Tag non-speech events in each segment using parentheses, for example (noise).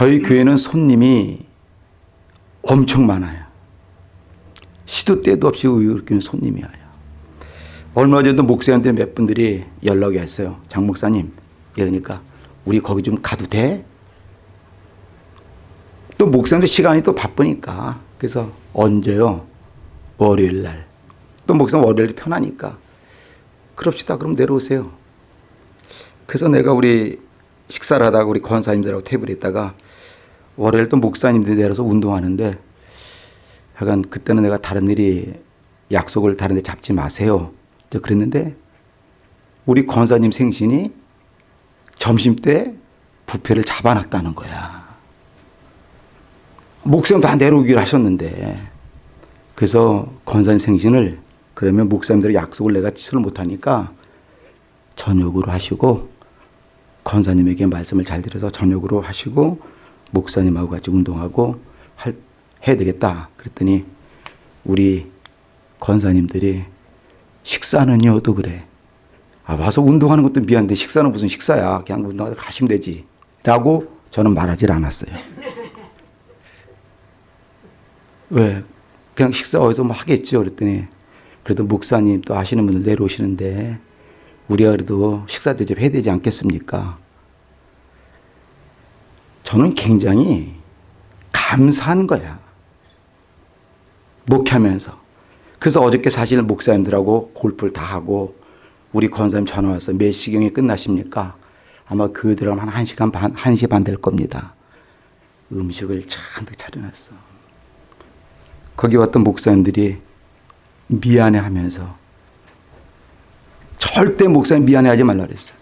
저희 교회는 손님이 엄청 많아요. 시도 때도 없이 이렇게 손님이 와요. 얼마 전에도 목사님들 몇 분들이 연락이 왔어요. 장 목사님, 이러니까 우리 거기 좀 가도 돼? 또 목사님도 시간이 또 바쁘니까 그래서 언제요? 월요일 날. 또 목사님 월요일 편하니까 그럽시다. 그럼 내려오세요. 그래서 내가 우리 식사를 하다가 우리 권사님들하고 테이블에 있다가 월요일 또 목사님들이 내려서 운동하는데 약간 그때는 내가 다른 일이 약속을 다른 데 잡지 마세요. 저 그랬는데 우리 권사님 생신이 점심 때 부페를 잡아놨다는 거야. 목사님 다 내려오기로 하셨는데 그래서 권사님 생신을 그러면 목사님들 약속을 내가 취소를 못하니까 저녁으로 하시고 권사님에게 말씀을 잘 드려서 저녁으로 하시고 목사님하고 같이 운동하고 할, 해야 되겠다. 그랬더니 우리 권사님들이 식사는요 또 그래. 아, 와서 운동하는 것도 미안한데 식사는 무슨 식사야. 그냥 운동하다 가시면 되지. 라고 저는 말하질 않았어요. (laughs) 왜? 그냥 식사 어디서 뭐 하겠죠. 그랬더니 그래도 목사님 또 아시는 분들 내려오시는데 우리가 그래도 식사 대접해야 되지 않겠습니까? 저는 굉장히 감사한 거야. 목하면서. 그래서 어저께 사실 목사님들하고 골프를 다 하고 우리 권사님 전화 와서 몇 시경에 끝나십니까? 아마 그들은 한 1시간 반, 1시 반 될 겁니다. 음식을 잔뜩 차려놨어. 거기 왔던 목사님들이 미안해 하면서 절대 목사님 미안해 하지 말라 그랬어요.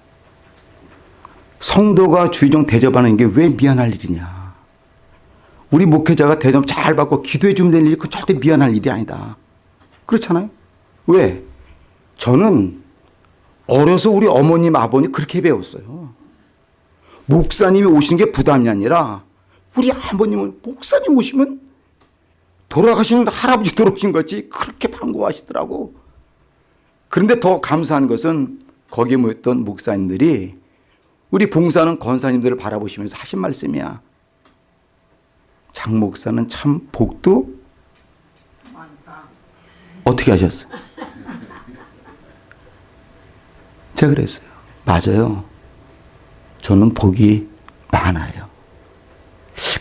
성도가 주의종 대접하는 게 왜 미안할 일이냐. 우리 목회자가 대접 잘 받고 기도해 주면 될 일이 그 절대 미안할 일이 아니다. 그렇잖아요. 왜? 저는 어려서 우리 어머님 아버님 그렇게 배웠어요. 목사님이 오시는 게 부담이 아니라 우리 아버님은 목사님 오시면 돌아가시는 할아버지 돌아오신 거지 그렇게 반가워하시더라고. 그런데 더 감사한 것은 거기에 모였던 목사님들이 우리 봉사는 권사님들을 바라보시면서 하신 말씀이야. 장 목사는 참 복도 어떻게 하셨어요? (laughs) 제가 그랬어요. 맞아요. 저는 복이 많아요.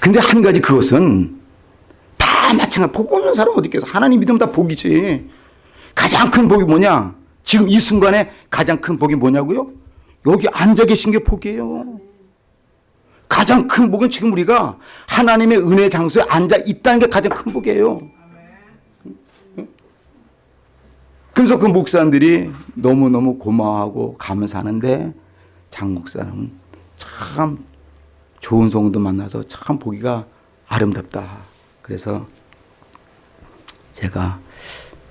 근데 한 가지 그것은 다 마찬가지. 복 없는 사람 어디 있겠어. 하나님 믿으면 다 복이지. 가장 큰 복이 뭐냐? 지금 이 순간에 가장 큰 복이 뭐냐고요? 여기 앉아 계신 게 복이에요. 가장 큰 복은 지금 우리가 하나님의 은혜 장소에 앉아 있다는 게 가장 큰 복이에요. 그래서 그 목사님들이 너무너무 고마워하고 감사하는데 장 목사는 참 좋은 성도 만나서 참 보기가 아름답다. 그래서 제가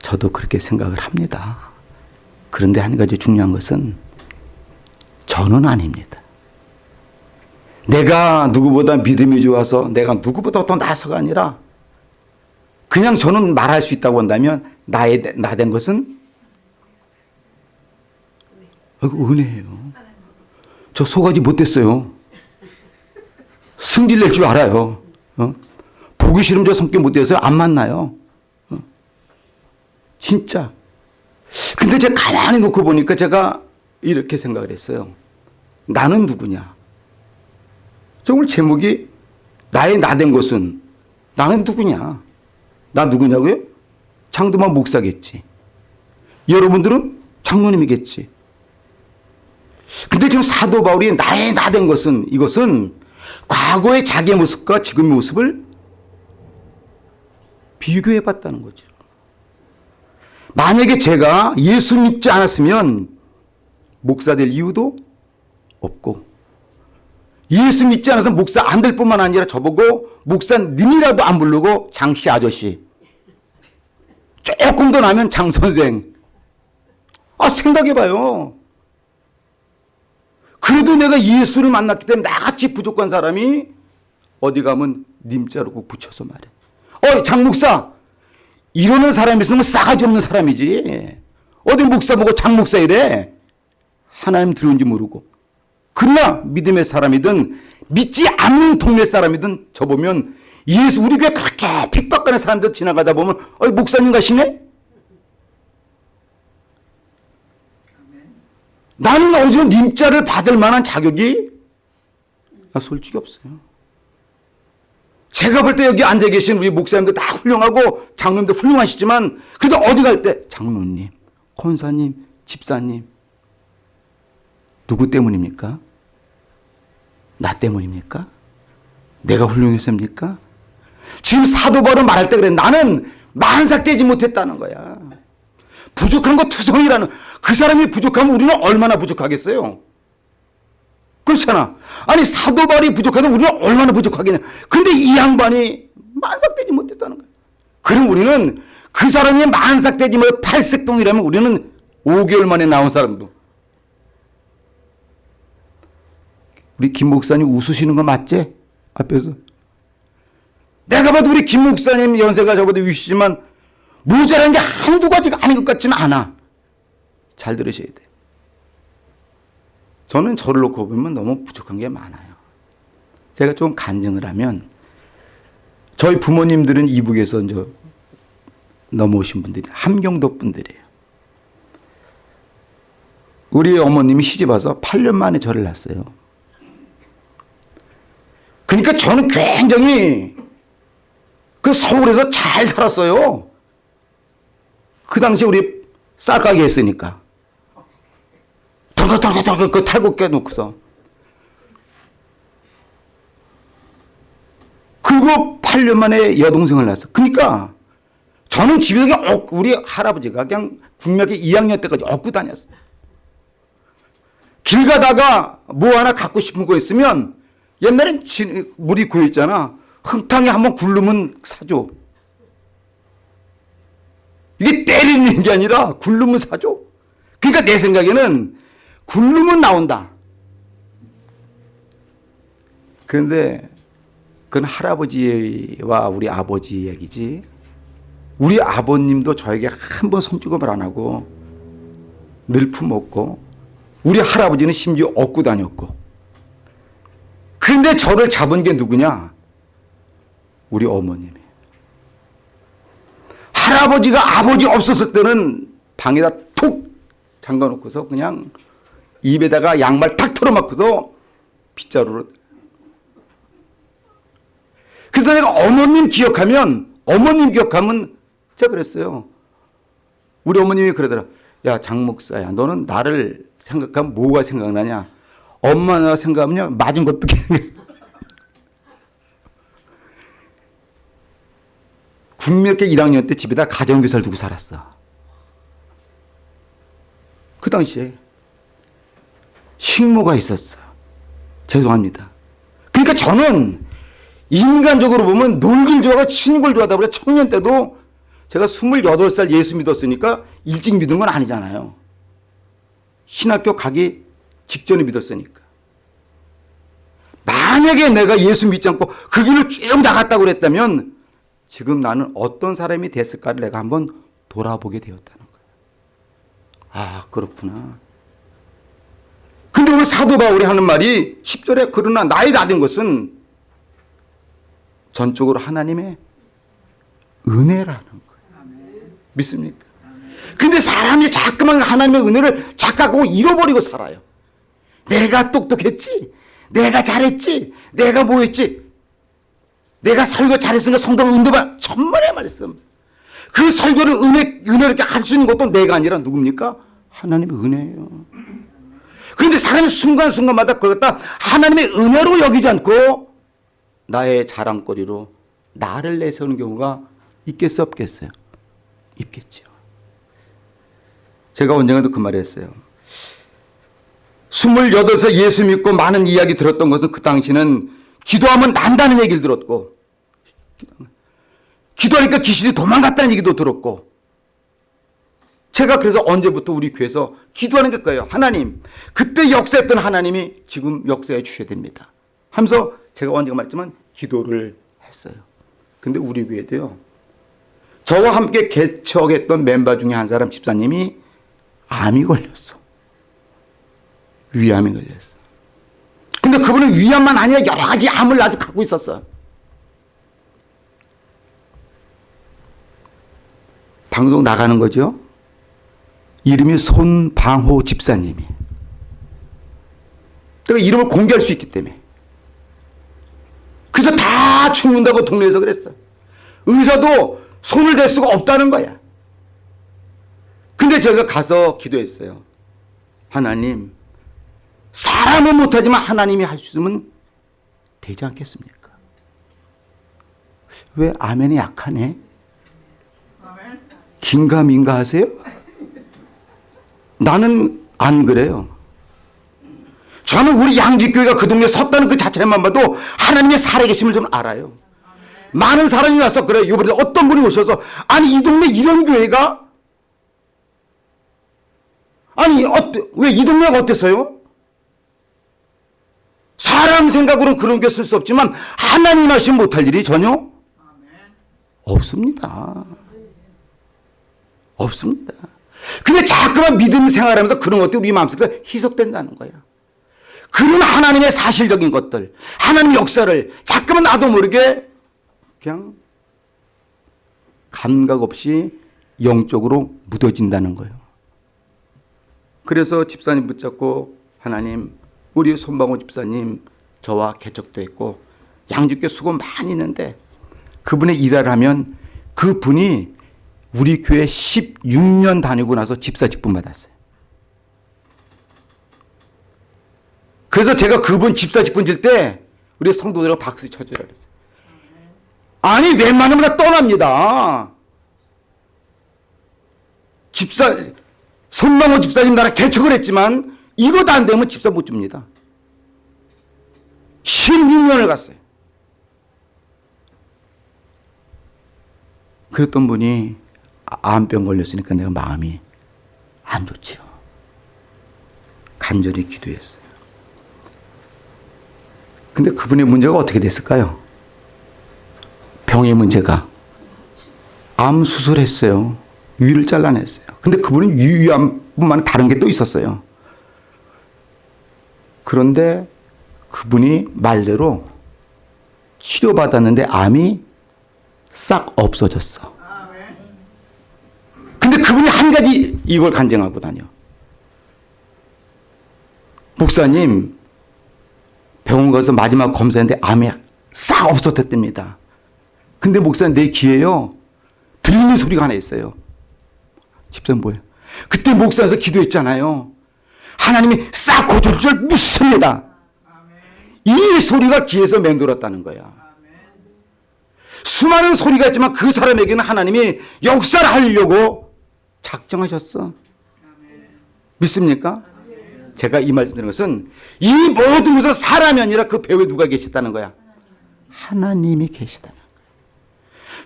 저도 그렇게 생각을 합니다. 그런데 한 가지 중요한 것은 저는 아닙니다. 내가 누구보다 믿음이 좋아서 내가 누구보다 더 나서가 아니라 그냥 저는 말할 수 있다고 한다면 나의 나 된 것은 은혜예요. 저 소가지 못됐어요. 승질 낼 줄 알아요. 어? 보기 싫으면 저 성격 못돼서 안 만나요. 어? 진짜. 근데 제가 가만히 놓고 보니까 제가 이렇게 생각을 했어요. 나는 누구냐? 저 오늘 제목이 나의 나 된 것은 나는 누구냐? 나 누구냐고요? 장도만 목사겠지. 여러분들은 장로님이겠지. 근데 지금 사도 바울이 나의 나 된 것은 이것은 과거의 자기의 모습과 지금의 모습을 비교해 봤다는 거죠. 만약에 제가 예수 믿지 않았으면 목사 될 이유도 없고 예수 믿지 않아서 목사 안 될 뿐만 아니라 저보고 목사님이라도 안 부르고 장씨 아저씨 조금 더 나면 장 선생. 아 생각해봐요. 그래도 내가 예수를 만났기 때문에 나같이 부족한 사람이 어디 가면 님자로 꼭 붙여서 말해. 어이 장 목사. 이러는 사람이 있으면 싸가지 없는 사람이지. 어디 목사 보고 장 목사 이래? 하나님 들어온지 모르고 그러나 믿음의 사람이든 믿지 않는 동네 사람이든 저 보면 예수 우리 교회 그렇게 핍박하는 사람들 지나가다 보면 어 목사님 가시네? 나는 어디서 님자를 받을 만한 자격이 아, 솔직히 없어요. 제가 볼 때 여기 앉아 계신 우리 목사님들 다 훌륭하고 장로님들 훌륭하시지만 그래도 어디 갈 때 장로님, 권사님, 집사님 누구 때문입니까? 나 때문입니까? 내가 훌륭해서입니까? 지금 사도 바울은 말할 때 그래 나는 만삭되지 못했다는 거야. 부족한 거 투성이라는 그 사람이 부족하면 우리는 얼마나 부족하겠어요? 그렇잖아. 아니 사도 바울이 부족하면 우리는 얼마나 부족하겠냐. 근데 이 양반이 만삭되지 못했다는 거야. 그럼 우리는 그 사람이 만삭되지 못 팔색동이라면 우리는 5개월 만에 나온 사람도 우리 김 목사님 웃으시는 거 맞지? 앞에서. 내가 봐도 우리 김 목사님 연세가 저보다 위시지만 모자란 게 한두 가지가 아닌 것 같지는 않아. 잘 들으셔야 돼. 저는 저를 놓고 보면 너무 부족한 게 많아요. 제가 좀 간증을 하면 저희 부모님들은 이북에서 이제 넘어오신 분들이 함경도 분들이에요. 우리 어머님이 시집 와서 8년 만에 저를 낳았어요. 그러니까 저는 굉장히 그 서울에서 잘 살았어요. 그 당시 우리 쌀가게 했으니까. 덜컥 덜컥 덜컥 그 탈곡 깨놓고서. 그리고 8년 만에 여동생을 낳았어. 그러니까 저는 집에 그냥 억- 우리 할아버지가 그냥 국민학교 2학년 때까지 얻고 다녔어요. 길 가다가 뭐 하나 갖고 싶은 거 있으면 옛날엔 진- 물이 고였잖아. 흙탕에 한번 굴르면 사줘. 이게 때리는 게 아니라 굴르면 사줘. 그러니까 내 생각에는 굴르면 나온다. 그런데 그건 할아버지와 우리 아버지 얘기지. 우리 아버님도 저에게 한 번 손주검을 안 하고 늘 품었고 우리 할아버지는 심지어 얻고 다녔고 그런데 저를 잡은 게 누구냐? 우리 어머님이에요. 할아버지가 아버지 없었을 때는 방에다 툭 잠가놓고서 그냥 입에다가 양말 탁 털어맞고서 빗자루로 그래서 내가 어머님 기억하면 어머님 기억하면 제가 그랬어요. 우리 어머님이 그러더라. 야 장목사야 너는 나를 생각하면 뭐가 생각나냐. 엄마 생각하면요 맞은 것밖에 국민학교 1학년 때 집에다 가정교사를 두고 살았어. 그 당시에 식모가 있었어. 죄송합니다. 그러니까 저는 인간적으로 보면 놀길 좋아하고 친구를 좋아하다 보니 청년 때도 제가 28살 예수 믿었으니까 일찍 믿은 건 아니잖아요. 신학교 가기 직전에 믿었으니까. 만약에 내가 예수 믿지 않고 그 길로 쭉 나갔다고 그랬다면 지금 나는 어떤 사람이 됐을까를 내가 한번 돌아보게 되었다는 거예요. 아, 그렇구나. 근데 오늘 사도 바울이 하는 말이 10절에 그러나 나이 다된 것은 전적으로 하나님의 은혜라는 거예요. 믿습니까? 근데 사람이 자꾸만 하나님의 은혜를 착각하고 잃어버리고 살아요. 내가 똑똑했지? 내가 잘했지? 내가 뭐 했지? 내가 설교 잘했으니까 성도가 은도봐. 천만의 말씀. 그 설교를 은혜, 은혜를 이렇게 할 수 있는 것도 내가 아니라 누굽니까? 하나님의 은혜예요. 그런데 사람이 순간순간마다 그걸 갖다 하나님의 은혜로 여기지 않고 나의 자랑거리로 나를 내세우는 경우가 있겠어 없겠어요? 있겠죠. 제가 언젠가도 그 말을 했어요. 28세 예수 믿고 많은 이야기 들었던 것은 그 당시는 기도하면 난다는 얘기를 들었고 기도하니까 귀신이 도망갔다는 얘기도 들었고 제가 그래서 언제부터 우리 교회에서 기도하는 게 거예요. 하나님 그때 역사했던 하나님이 지금 역사해 주셔야 됩니다. 하면서 제가 언제가 말했지만 기도를 했어요. 근데 우리 교회도요. 저와 함께 개척했던 멤버 중에 한 사람 집사님이 암이 걸렸어. 위암이 걸렸어. 근데 그분은 위암만 아니라 여러 가지 암을 아주 갖고 있었어. 방송 나가는 거죠. 이름이 손방호 집사님이. 내가 이름을 공개할 수 있기 때문에. 그래서 다 죽는다고 동네에서 그랬어. 의사도 손을 댈 수가 없다는 거야. 근데 제가 가서 기도했어요. 하나님, 사람은 못하지만 하나님이 할 수 있으면 되지 않겠습니까? 왜 아멘이 약하네? 긴가민가 하세요? 나는 안 그래요. 저는 우리 양지교회가 그 동네에 섰다는 그 자체만 봐도 하나님의 살아계심을 좀 알아요. 많은 사람이 와서 그래요. 이번에 어떤 분이 오셔서 아니 이 동네 이런 교회가 아니 왜 이 동네가 어땠어요? 사람 생각으로는 그런 게 쓸 수 없지만 하나님 하시 못할 일이 전혀 없습니다. 없습니다. 근데 자꾸만 믿음 생활하면서 그런 것들이 우리 마음속에서 희석된다는 거야. 그런 하나님의 사실적인 것들, 하나님 역사를 자꾸만 나도 모르게 그냥 감각 없이 영적으로 묻어진다는 거예요. 그래서 집사님 붙잡고 하나님, 우리 손방호 집사님 저와 개척도 했고 양주교 수고 많이 있는데 그분의 일을 하면 그분이 우리 교회 16년 다니고 나서 집사 직분 받았어요. 그래서 제가 그분 집사 직분 질 때 우리 성도들하고 박수 쳐주라 그랬어요. 아니 웬만하면 다 떠납니다. 집사 손망호 집사님 나라 개척을 했지만 이것도 안 되면 집사 못 줍니다. 16년을 갔어요. 그랬던 분이 암병 걸렸으니까 내가 마음이 안 좋지요. 간절히 기도했어요. 근데 그분의 문제가 어떻게 됐을까요? 병의 문제가 암 수술했어요. 위를 잘라냈어요. 근데 그분은 위암뿐만 다른 게 또 있었어요. 그런데 그분이 말대로 치료받았는데 암이 싹 없어졌어. 근데 그분이 한 가지 이걸 간증하고 다녀. 목사님, 병원 가서 마지막 검사했는데 암이 싹 없어졌답니다. 근데 목사님 내 귀에요. 들리는 소리가 하나 있어요. 집사님 뭐예요? 그때 목사에서 기도했잖아요. 하나님이 싹 고쳐줄 줄 믿습니다. 이 소리가 귀에서 맹돌았다는 거야. 수많은 소리가 있지만 그 사람에게는 하나님이 역사를 하려고 작정하셨어. 믿습니까? 제가 이 말씀 드리는 것은 이 모든 것은 사람이 아니라 그 배후에 누가 계시다는 거야. 하나님이 계시다는 거야.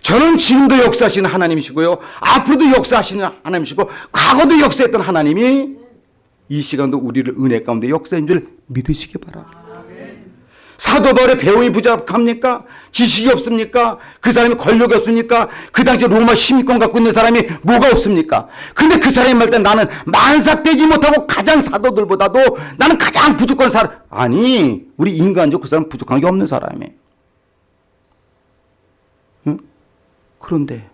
저는 지금도 역사하시는 하나님이시고요. 앞으로도 역사하시는 하나님이시고 과거도 역사했던 하나님이 이 시간도 우리를 은혜 가운데 역사인 줄 믿으시기 바랍니다. 사도 바울의 배움이 부족합니까? 지식이 없습니까? 그 사람이 권력이 없습니까? 그 당시 로마 시민권 갖고 있는 사람이 뭐가 없습니까? 근데 그 사람이 말때 나는 만삭되지 못하고 가장 사도들보다도 나는 가장 부족한 사람. 아니, 우리 인간적 그 사람 부족한 게 없는 사람이에요. 응? 그런데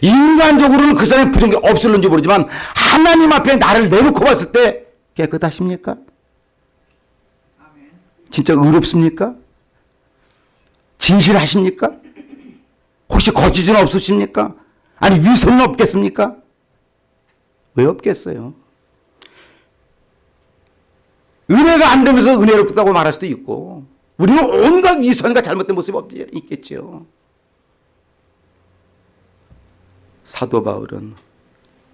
인간적으로는 그 사람이 게 없을는지 모르지만 하나님 앞에 나를 내놓고 봤을 때 깨끗하십니까? 진짜 의롭습니까? 진실하십니까? 혹시 거짓은 없으십니까? 아니 위선은 없겠습니까? 왜 없겠어요? 은혜가 안 되면서 은혜롭다고 말할 수도 있고 우리는 온갖 위선과 잘못된 모습이 있겠죠. 사도 바울은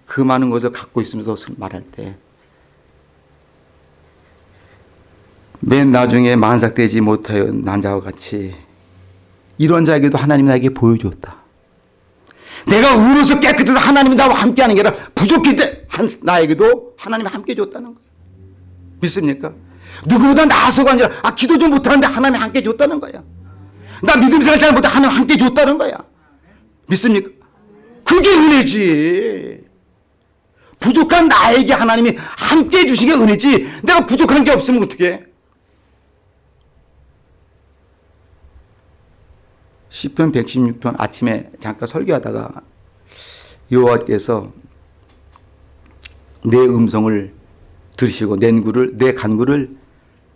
그 많은 것을 갖고 있으면서 말할 때 맨 나중에 만삭되지 못하여 난 자와 같이 이런 자에게도 하나님이 나에게 보여줬다. 내가 의로서 깨끗해서 하나님이 나와 함께하는 게 아니라 부족할 때한 나에게도 하나님이 함께 줬다는 거예요. 믿습니까? 누구보다 나서가 아니라 아 기도 좀 못하는데 하나님이 함께 줬다는 거야. 나 믿음 생활 잘 못해 하나님 함께 줬다는 거야. 믿습니까? 그게 은혜지. 부족한 나에게 하나님이 함께 해주시게 은혜지. 내가 부족한 게 없으면 어떻게 10편 116편 아침에 잠깐 설교하다가 여호와께서 내 음성을 들으시고 낸구를 내 간구를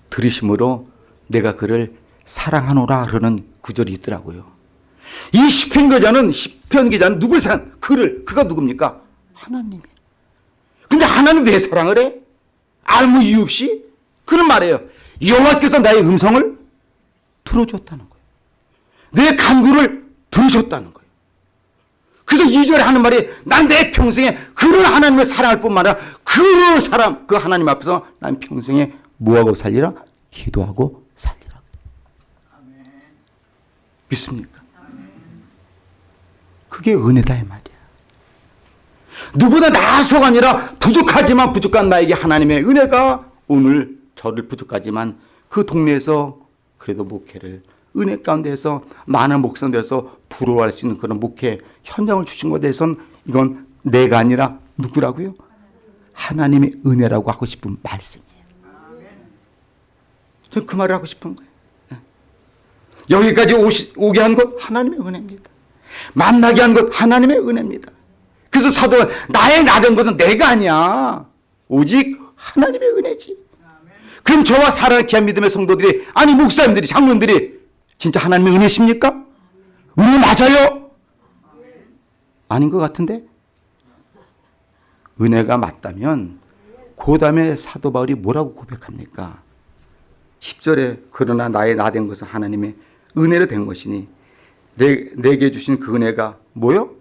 들으심으로 내가 그를 사랑하노라 그러는 구절이 있더라고요. 이 시편 기자는 시편 기자는 누굴 사랑? 그를 그가 누굽니까? 하나님이. 근데 하나님 왜 사랑을 해? 아무 이유 없이 그는 말해요. 여호와께서 나의 음성을 들어줬다는 거예요. 내 간구를 들으셨다는 거예요. 그래서 2절에 하는 말이 난 내 평생에 그를 하나님을 사랑할 뿐만 아니라 그 사람 그 하나님 앞에서 난 평생에 뭐하고 살리라? 기도하고 살리라. 믿습니까? 그게 은혜다 이 말이야. 누구나 나서가 아니라 부족하지만 부족한 나에게 하나님의 은혜가 오늘 저를 부족하지만 그 동네에서 그래도 목회를 은혜 가운데서 많은 목사들에서 부러워할 수 있는 그런 목회 현장을 주신 것에 대해서는 이건 내가 아니라 누구라고요? 하나님의 은혜라고 하고 싶은 말씀이에요. 저는 그 말을 하고 싶은 거예요. 예. 여기까지 오시, 오게 한것 하나님의 은혜입니다. 만나게 한 것 하나님의 은혜입니다. 그래서 사도가 나의 나된 것은 내가 아니야. 오직 하나님의 은혜지. 그럼 저와 사랑의 귀한 믿음의 성도들이 아니 목사님들이 장로님들이 진짜 하나님의 은혜십니까? 은혜 맞아요? 아닌 것 같은데? 은혜가 맞다면 그 다음에 사도 바울이 뭐라고 고백합니까? 10절에 그러나 나의 나 된 것은 하나님의 은혜로 된 것이니 내, 내게 주신 그 은혜가 뭐요?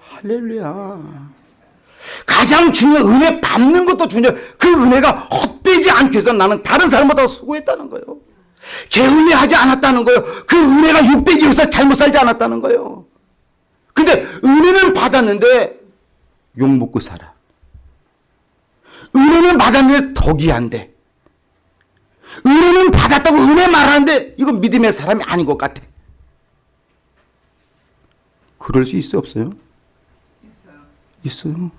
할렐루야. 가장 중요한 은혜 받는 것도 중요해. 그 은혜가 헛되지 않기 위해서 나는 다른 사람보다 수고했다는 거예요. 게을리하지 않았다는 거예요. 그 은혜가 육되기 위해서 잘못 살지 않았다는 거예요. 근데 은혜는 받았는데 욕 먹고 살아. 은혜는 받았는데 덕이 안 돼. 은혜는 받았다고 은혜 말하는데 이건 믿음의 사람이 아닌 것 같아. 그럴 수 있어 없어요? 있어요.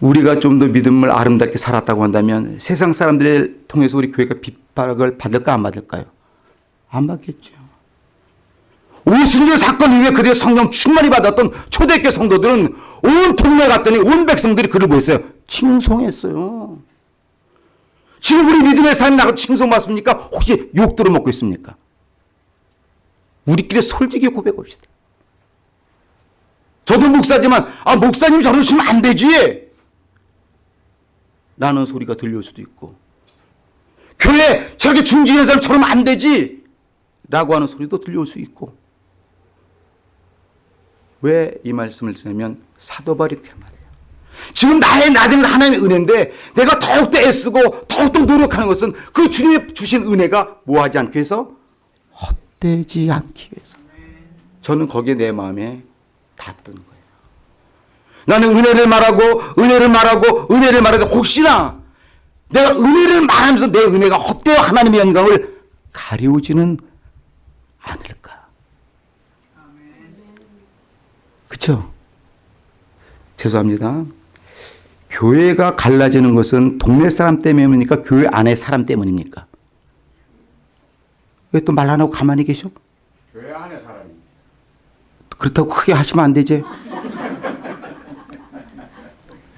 우리가 좀 더 믿음을 아름답게 살았다고 한다면 세상 사람들을 통해서 우리 교회가 핍박을 받을까 안 받을까요? 안 받겠죠. 오순절 사건 이후에 그들의 성령 충만히 받았던 초대교회 성도들은 온 동네 갔더니 온 백성들이 그를 보였어요. 칭송했어요. 지금 우리 믿음의 삶 나가 칭송받습니까? 혹시 욕 들어먹고 있습니까? 우리끼리 솔직히 고백합시다. 저도 목사지만 아 목사님 저러시면 안 되지. 라는 소리가 들려올 수도 있고 교회 저렇게 중직하는 사람 저러면 안 되지. 라고 하는 소리도 들려올 수 있고 왜 이 말씀을 드냐면 사도바리 그 말이에요. 지금 나의 나된 하나님의 은혜인데 내가 더욱더 애쓰고 더욱더 노력하는 것은 그 주님의 주신 은혜가 뭐하지 않기 위해서 헛되지 않기 위해서 저는 거기에 내 마음에 닿던 거예요. 나는 은혜를 말하고 은혜를 말하고 은혜를 말하고 혹시나 내가 은혜를 말하면서 내 은혜가 헛되어 하나님의 영광을 가리우지는 않을까. 그렇죠? 죄송합니다. 교회가 갈라지는 것은 동네 사람 때문입니까? 교회 안에 사람 때문입니까? 왜 또 말 안 하고 가만히 계셔? 교회 안에 사람이 그렇다고 크게 하시면 안 되지.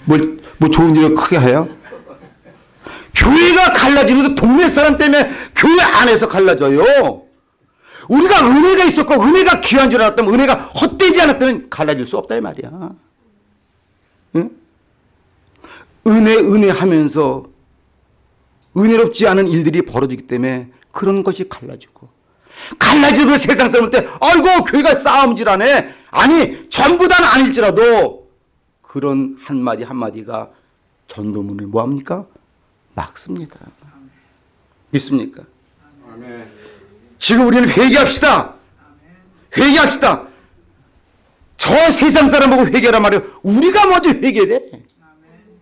뭘, 뭐 좋은 일을 크게 해요? 교회가 갈라지면서 동네 사람 때문에 교회 안에서 갈라져요. 우리가 은혜가 있었고 은혜가 귀한 줄 알았다면 은혜가 헛되지 않았다면 갈라질 수 없다 이 말이야. 응? 은혜 은혜 하면서 은혜롭지 않은 일들이 벌어지기 때문에 그런 것이 갈라지고 갈라지고 세상 사람을 때 아이고 교회가 싸움질하네 아니 전부 다는 아닐지라도 그런 한마디 한마디가 전도문을 뭐합니까? 막습니다. 믿습니까? 지금 우리는 회개합시다. 회개합시다. 저 세상 사람 보고 회개란 말이에요. 우리가 먼저 회개돼.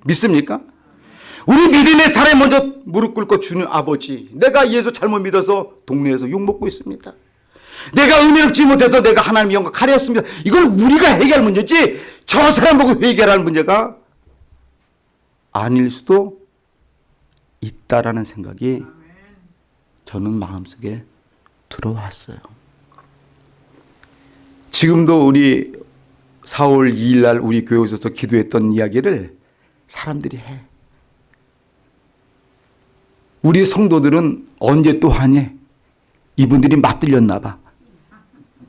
믿습니까? 우리 믿음의 사람이 먼저 무릎 꿇고 주는 아버지. 내가 예수 잘못 믿어서 동네에서 욕먹고 있습니다. 내가 은혜롭지 못해서 내가 하나님 영광 가렸습니다. 이걸 우리가 해결할 문제지 저 사람 보고 회개하는 문제가 아닐 수도 있다라는 생각이 저는 마음속에 들어왔어요. 지금도 우리 4월 2일 날 우리 교회 오셔서 기도했던 이야기를 사람들이 해. 우리 성도들은 언제 또 하니? 이분들이 맞들렸나 봐.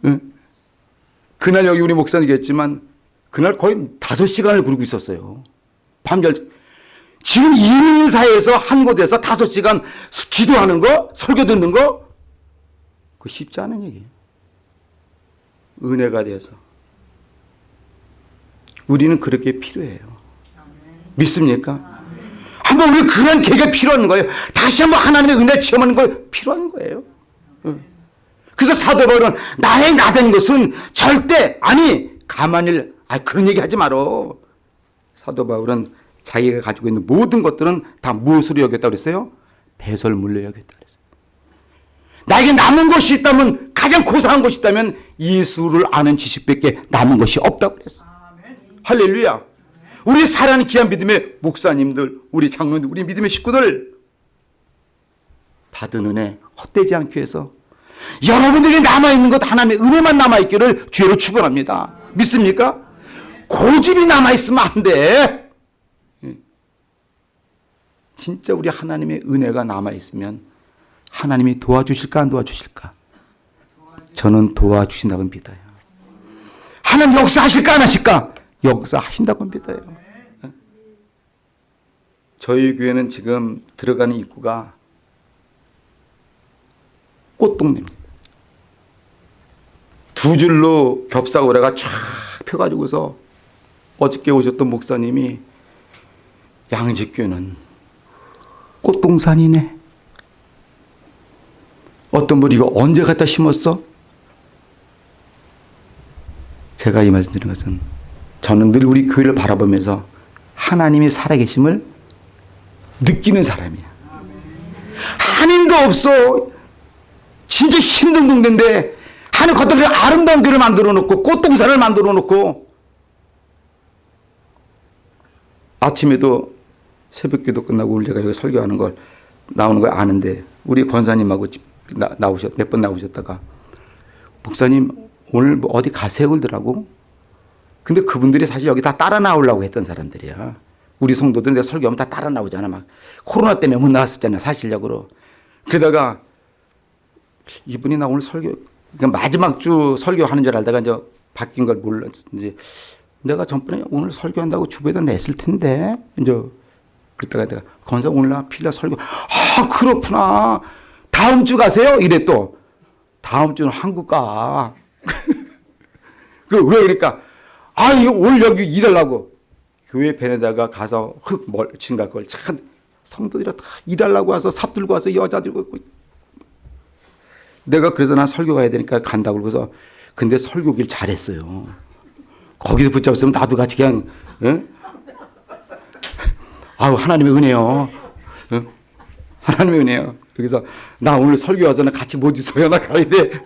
응? 그날 여기 우리 목사님 계셨지만 그날 거의 다섯 시간을 부르고 있었어요. 밤열 지금 이민사에서 한 곳에서 다섯 시간 기도하는 거, 설교 듣는 거, 그 쉽지 않은 얘기예요. 은혜가 돼서. 우리는 그렇게 필요해요. 믿습니까? 한번 우리 그런 계기가 필요한 거예요. 다시 한번 하나님의 은혜 체험하는 거 필요한 거예요. 응. 그래서 사도 바울은 나의 나된 것은 절대 아니 가만히 아 그런 얘기 하지 말어. 사도 바울은 자기가 가지고 있는 모든 것들은 다 무엇으로 여겼다 그랬어요? 배설물로 여겼다 그랬어요. 나에게 남은 것이 있다면 가장 고상한 것이 있다면 예수를 아는 지식밖에 남은 것이 없다고 그랬어. 할렐루야. 우리 사랑하는 귀한 믿음의 목사님들, 우리 장로님들, 우리 믿음의 식구들 받은 은혜 헛되지 않기 위해서 여러분들이 남아있는 것 하나님의 은혜만 남아있기를 주로 축원합니다. 믿습니까? 고집이 남아있으면 안 돼. 예. 진짜 우리 하나님의 은혜가 남아있으면 하나님이 도와주실까 안 도와주실까? 저는 도와주신다고 믿어요. 하나님 역사하실까 안 하실까? 역사하신다고 믿어요. 예. 저희 교회는 지금 들어가는 입구가 꽃동네입니다. 두 줄로 겹사고래가 쫙 펴가지고서 어저께 오셨던 목사님이 양식교는 꽃동산이네. 어떤 분이 이거 언제 갖다 심었어? 제가 이 말씀 드리는 것은 저는 늘 우리 교회를 바라보면서 하나님이 살아계심을 느끼는 사람이야. 한인도 없어. 진짜 힘든 동네인데 하늘 걷다가 아름다운 교를 만들어 놓고 꽃동산을 만들어 놓고 아침에도 새벽기도 끝나고 오늘 제가 여기 설교하는 걸 나오는 걸 아는데 우리 권사님하고 나, 나오셨 몇 번 나오셨다가 목사님 오늘 뭐 어디 가세요 그러더라고 근데 그분들이 사실 여기 다 따라 나오려고 했던 사람들이야 우리 성도들 내 설교하면 다 따라 나오잖아 막. 코로나 때문에 못 나왔었잖아 사실적으로. 그러다가 이분이 나 오늘 설교 그러니까 마지막 주 설교하는 줄 알다가 이제 바뀐 걸 몰랐는지 내가 전번에 오늘 설교한다고 주부에다 냈을 텐데 이제 그랬다가 내가 건사 오늘 나 필라 설교. 아 그렇구나. 다음 주 가세요? 이래 또. 다음 주는 한국 가. (laughs) 그 왜 그러니까? 아 이거 오늘 여기 일하려고 교회 밴에다가 가서 흙 멀친 걸참 성도들이 다 일하려고 와서 삽 들고 와서 여자 들고 있고 내가 그래서 난 설교 가야 되니까 간다고 그러고서 근데 설교길 잘했어요. 거기서 붙잡으면 나도 같이 그냥 예? 아우 하나님의 은혜요. 예? 하나님의 은혜요. 그래서 나 오늘 설교 와서 나 같이 못 있어요. 나 가야 돼.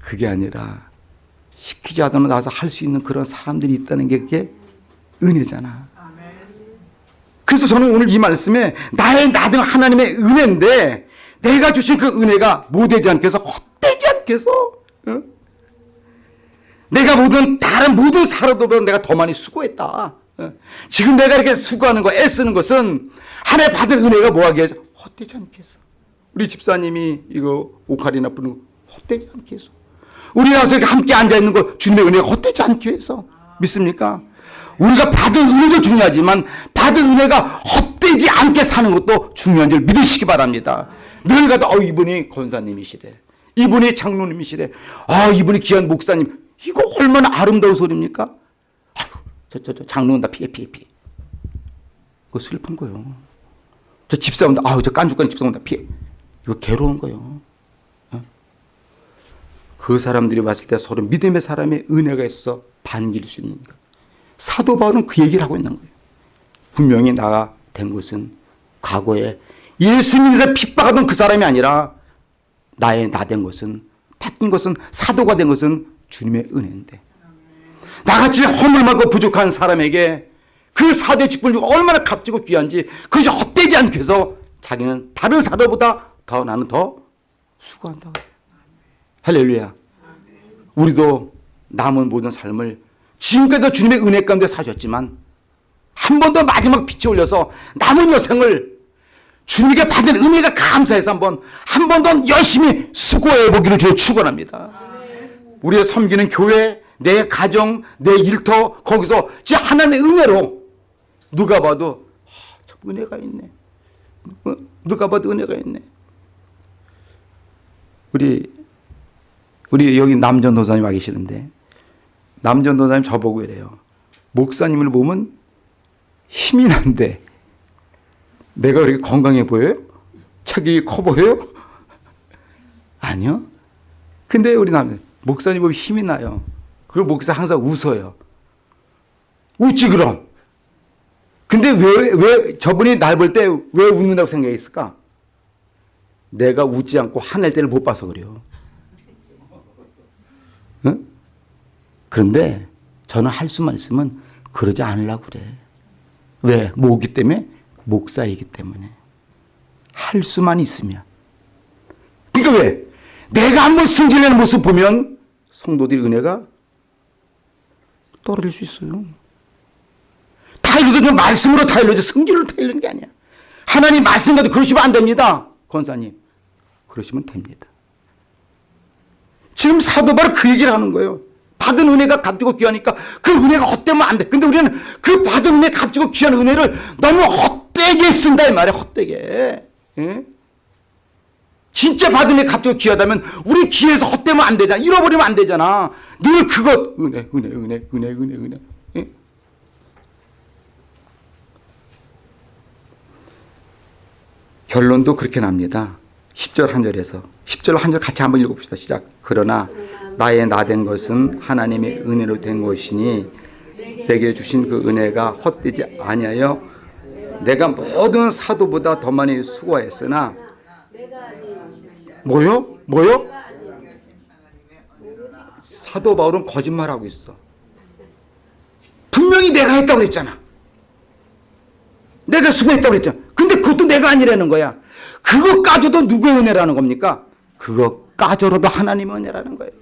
그게 아니라 시키지 않아도 나서 할 수 있는 그런 사람들이 있다는 게 그게 은혜잖아. 그래서 저는 오늘 이 말씀에 나의 나등 하나님의 은혜인데 내가 주신 그 은혜가 못되지 않게 해서 헛되지 않게 해서 어? 내가 모든 다른 모든 사람들보다 내가 더 많이 수고했다. 어? 지금 내가 이렇게 수고하는 거 애쓰는 것은 하나님 받은 은혜가 뭐하게 해서 헛되지 않게 해서 우리 집사님이 이거 오카리나 부는 거 헛되지 않게 해서 우리 나와서 이렇게 함께 앉아있는 거 주님의 은혜가 헛되지 않게 해서 믿습니까? 우리가 받은 은혜도 중요하지만 받은 은혜가 헛되지 않게 사는 것도 중요한 줄 믿으시기 바랍니다. 늘 가도 어, 이분이 권사님이시래. 이분이 장로님이시래. 아 이분이 귀한 목사님. 이거 얼마나 아름다운 소리입니까? 저저저 장로는 다 피해 피해 피해. 그거 슬픈 거요. 저 집사원 다 아우 저 깐죽거리는 집사원 다 피해. 이거 괴로운 거요. 어? 그 사람들이 왔을 때 서로 믿음의 사람의 은혜가 있어서 반길 수 있는 것. 사도 바울은 그 얘기를 하고 있는 거예요. 분명히 나가 된 것은 과거에 예수님에서 핍박하던 그 사람이 아니라 나의 나 된 것은 바뀐 것은 사도가 된 것은 주님의 은혜인데 나같이 허물만고 부족한 사람에게 그 사도의 직분이 얼마나 값지고 귀한지 그것이 헛되지 않게 해서 자기는 다른 사도보다 더 나는 더 수고한다고. 할렐루야. 우리도 남은 모든 삶을 지금까지도 주님의 은혜 가운데 사셨지만 한 번 더 마지막 빛이 올려서 남은 여생을 주님께 받은 은혜가 감사해서 한번 한 번 더 열심히 수고해 보기를 주여 축원합니다. 우리의 섬기는 교회, 내 가정, 내 일터 거기서 진짜 하나님의 은혜로 누가 봐도 아, 참 은혜가 있네. 어, 누가 봐도 은혜가 있네. 우리 우리 여기 남전도사님 와 계시는데 남전도사님 저보고 이래요. 목사님을 보면 힘이 난데 내가 그렇게 건강해 보여요? 책이 커 보여요? 아니요. 근데 우리 남 목사님 보면 힘이 나요. 그리고 목사 항상 웃어요. 웃지 그럼. 근데 왜, 왜 저분이 날 볼 때 왜 웃는다고 생각했을까? 내가 웃지 않고 화낼 때를 못 봐서 그래요. 그런데 저는 할 수만 있으면 그러지 않으려고 그래. 왜? 뭐기 때문에? 목사이기 때문에. 할 수만 있으면. 그러니까 왜? 내가 한번 승진하는 모습 보면 성도들의 은혜가 떨어질 수 있어요. 타일러도 좀 말씀으로 타일러지 성질로 타일러는 게 아니야. 하나님 말씀과도 그러시면 안 됩니다. 권사님. 그러시면 됩니다. 지금 사도 바로 그 얘기를 하는 거예요. 받은 은혜가 값지고 귀하니까 그 은혜가 헛되면 안 돼. 근데 우리는 그 받은 은혜 값지고 귀한 은혜를 너무 헛되게 쓴다 이 말이야. 헛되게. 예? 진짜 받은 애 값지고 귀하다면 우리 귀에서 헛되면 안 되잖아. 잃어버리면 안 되잖아. 늘 그것 은혜 은혜 은혜 은혜 은혜 은혜. 예? 결론도 그렇게 납니다. 10절 한 절에서 10절 한 절 같이 한번 읽어봅시다. 시작. 그러나 나의 나 된 것은 하나님의 은혜로 된 것이니 내게 주신 그 은혜가 헛되지 아니하여 내가 모든 사도보다 더 많이 수고했으나 뭐요? 뭐요? 사도 바울은 거짓말하고 있어. 분명히 내가 했다고 그랬잖아. 내가 수고했다고 그랬잖아. 근데 그것도 내가 아니라는 거야. 그것까지도 누구의 은혜라는 겁니까? 그것까지로도 하나님의 은혜라는 거예요.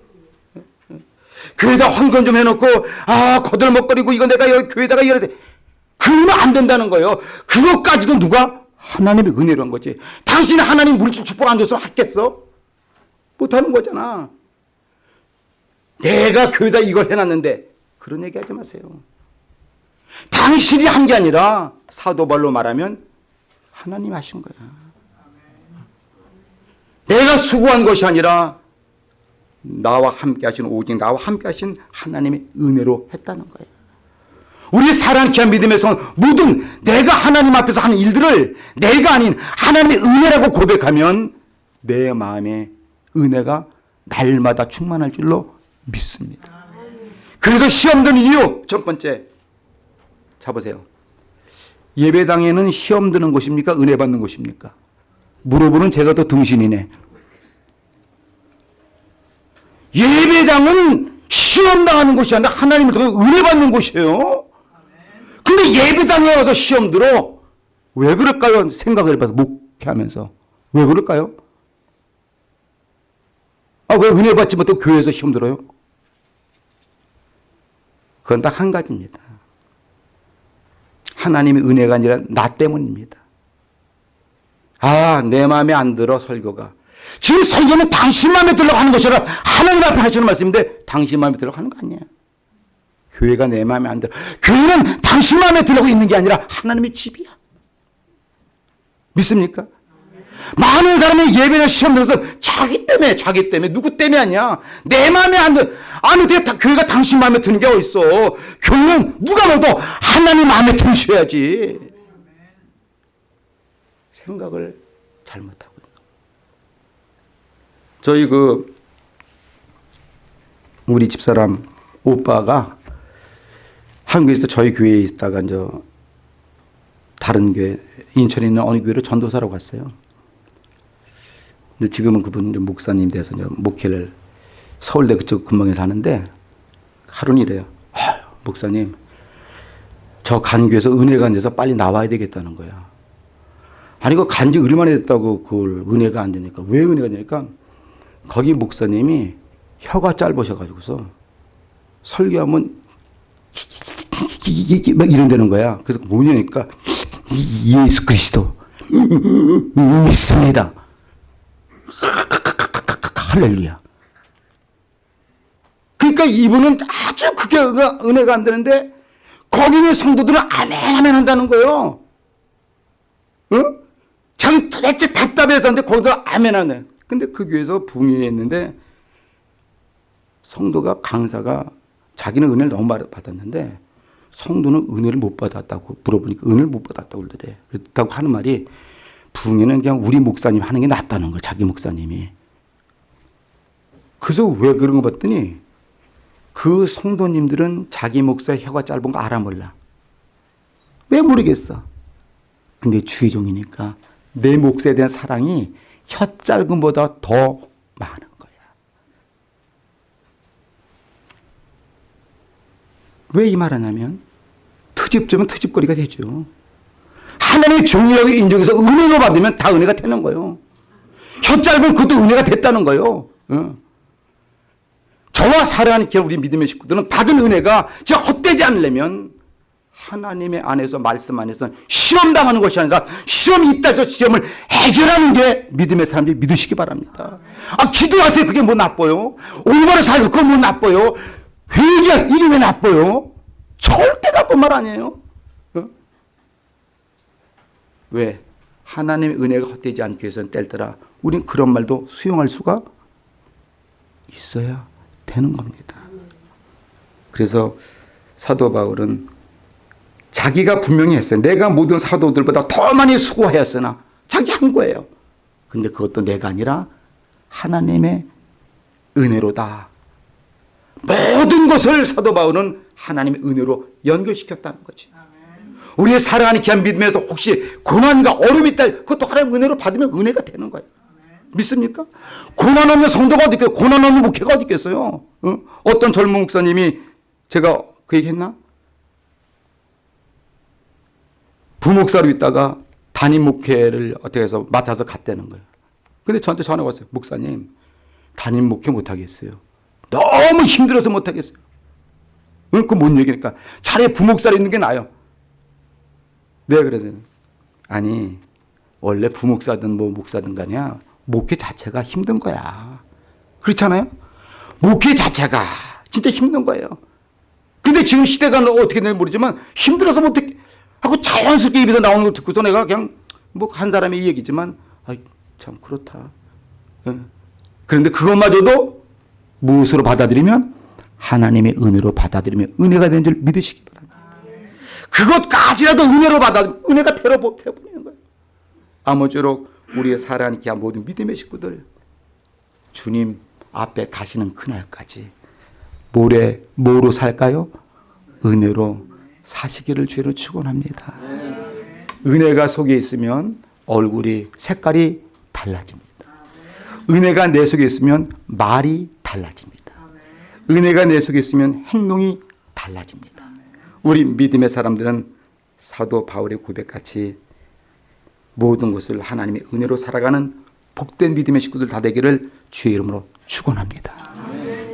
교회에다 헌금 좀 해놓고 아 거들먹거리고 이거 내가 여기 교회다가 이래야 돼. 그러면 안 된다는 거예요. 그것까지도 누가? 하나님의 은혜로 한 거지. 당신이 하나님 물질 축복 안 줬으면 했겠어? 못하는 거잖아. 내가 교회다 이걸 해놨는데 그런 얘기 하지 마세요. 당신이 한 게 아니라 사도발로 말하면 하나님 하신 거야. 내가 수고한 것이 아니라 나와 함께 하신 오직 나와 함께 하신 하나님의 은혜로 했다는 거예요. 우리 사랑케 한 믿음에서 모든 내가 하나님 앞에서 하는 일들을 내가 아닌 하나님의 은혜라고 고백하면 내 마음에 은혜가 날마다 충만할 줄로 믿습니다. 그래서 시험 드는 이유 첫 번째 잡으세요. 예배당에는 시험 드는 곳입니까? 은혜 받는 곳입니까? 물어보는 제가 더 등신이네. 예배당은 시험 당하는 곳이 아니라 하나님을 통해 은혜 받는 곳이에요. 근데 예배당에 와서 시험 들어. 왜 그럴까요? 생각을 해봐서 목회하면서. 왜 그럴까요? 아, 왜 은혜 받지 못하고 교회에서 시험 들어요? 그건 딱 한 가지입니다. 하나님의 은혜가 아니라 나 때문입니다. 아, 내 마음에 안 들어, 설교가. 지금 설교는 당신 마음에 들려고 하는 것이 아니라 하나님 앞에 하시는 말씀인데 당신 마음에 들려고 하는 거 아니야. 교회가 내 마음에 안 들어. 교회는 당신 마음에 들려고 있는 게 아니라 하나님의 집이야. 믿습니까? 많은 사람이 예배나 시험 들어서 자기 때문에, 자기 때문에, 누구 때문에 아니야. 내 마음에 안 들, 아니, 다, 교회가 당신 마음에 드는 게 어딨어. 교회는 누가 봐도 하나님 마음에 드셔야지. 생각을 잘못하고 저희 그, 우리 집사람 오빠가 한국에서 저희 교회에 있다가 이제 다른 교회, 인천에 있는 어느 교회로 전도사로 갔어요. 근데 지금은 그분 좀 목사님 돼서 목회를 서울대 그쪽 근방에 사는데 하루는 이래요. 목사님, 저 간 교회에서 은혜가 안 돼서 빨리 나와야 되겠다는 거야. 아니 그 간지 얼마나 됐다고 그걸 은혜가 안 되니까 왜 은혜가 되니까 거기 목사님이 혀가 짧으셔가지고서 설교하면 막 이런다는 거야. 그래서 뭐냐니까 예수 그리스도 믿습니다. 할렐루야. 그러니까 이분은 아주 그게 은혜가- 안 되는데 거기 있는 성도들은 아멘 아멘 한다는 거예요. 어? 자기 도대체 답답해서 하는데 거기서 아멘 하네. 근데 그 교회에서 붕괴했는데 성도가 강사가 자기는 은혜를 너무 많이 받았는데 성도는 은혜를 못 받았다고 물어보니까 은혜를 못 받았다고 그러더래. 그렇다고 하는 말이 붕괴는 그냥 우리 목사님 하는 게 낫다는 거예요. 자기 목사님이. 그래서 왜 그런 거 봤더니 그 성도님들은 자기 목사의 혀가 짧은 거 알아 몰라. 왜 모르겠어? 근데 주의종이니까 내 목사에 대한 사랑이 혀 짧음보다 더 많은 거야. 왜 이 말하냐면 트집되면 트집거리가 되죠. 하나님의 종이라고 인정해서 은혜로 받으면 다 은혜가 되는 거예요. 혀 짧은 그것도 은혜가 됐다는 거예요. 어. 저와 사랑하는 우리 믿음의 식구들은 받은 은혜가 저 헛되지 않으려면 하나님의 안에서 말씀 안에서 시험 당하는 것이 아니라 시험이 있다 저 시험을 해결하는 게 믿음의 사람들이 믿으시기 바랍니다. 아 기도하세요 그게 뭐 나빠요? 올바로 살고 그거 뭐 나빠요? 회개하세요 이게 왜 나빠요? 절대 나쁜 말 아니에요. 어? 왜? 하나님의 은혜가 헛되지 않기 위해서는 뗄더라. 우린 그런 말도 수용할 수가 있어야 되는 겁니다. 그래서 사도 바울은 자기가 분명히 했어요. 내가 모든 사도들보다 더 많이 수고하였으나 자기 한 거예요. 근데 그것도 내가 아니라 하나님의 은혜로다. 모든 것을 사도 바울은 하나님의 은혜로 연결시켰다는 거지. 우리의 사랑하는 귀한 믿음에서 혹시 고난과 어려움이 있다 그것도 하나님의 은혜로 받으면 은혜가 되는 거예요. 믿습니까? 고난 없는 성도가 어디 있겠어요? 고난 없는 목회가 어디 있겠어요? 어? 어떤 젊은 목사님이 제가 그 얘기 했나? 부목사로 있다가 담임 목회를 어떻게 해서 맡아서 갔다는 거예요. 근데 저한테 전화 왔어요. 목사님, 담임 목회 못 하겠어요. 너무 힘들어서 못 하겠어요. 응? 그뭔 얘기니까 차라리 부목사로 있는 게 나아요. 내가 그래서 아니 원래 부목사든 뭐 목사든 간이야 목회 자체가 힘든 거야. 그렇잖아요? 목회 자체가 진짜 힘든 거예요. 근데 지금 시대가 어떻게 되는지 모르지만 힘들어서 못해 하고 자연스럽게 입에서 나오는 걸 듣고서 내가 그냥 뭐 한 사람의 이 얘기지만 아이 참 그렇다. 예. 그런데 그것마저도 무엇으로 받아들이면 하나님의 은혜로 받아들이면 은혜가 되는 줄 믿으시기 바랍니다. 그것까지라도 은혜로 받아 은혜가 되어 버리는 거예요. 아무쪼록 우리의 사랑하는 귀한 모든 믿음의 식구들 주님 앞에 가시는 그날까지 모래 뭐로 살까요? 은혜로 사시기를 주로 축원합니다. 은혜가 속에 있으면 얼굴이 색깔이 달라집니다. 은혜가 내 속에 있으면 말이 달라집니다. 은혜가 내 속에 있으면 행동이 달라집니다. 우리 믿음의 사람들은 사도 바울의 고백같이 모든 것을 하나님의 은혜로 살아가는 복된 믿음의 식구들 다 되기를 주의 이름으로 축원합니다.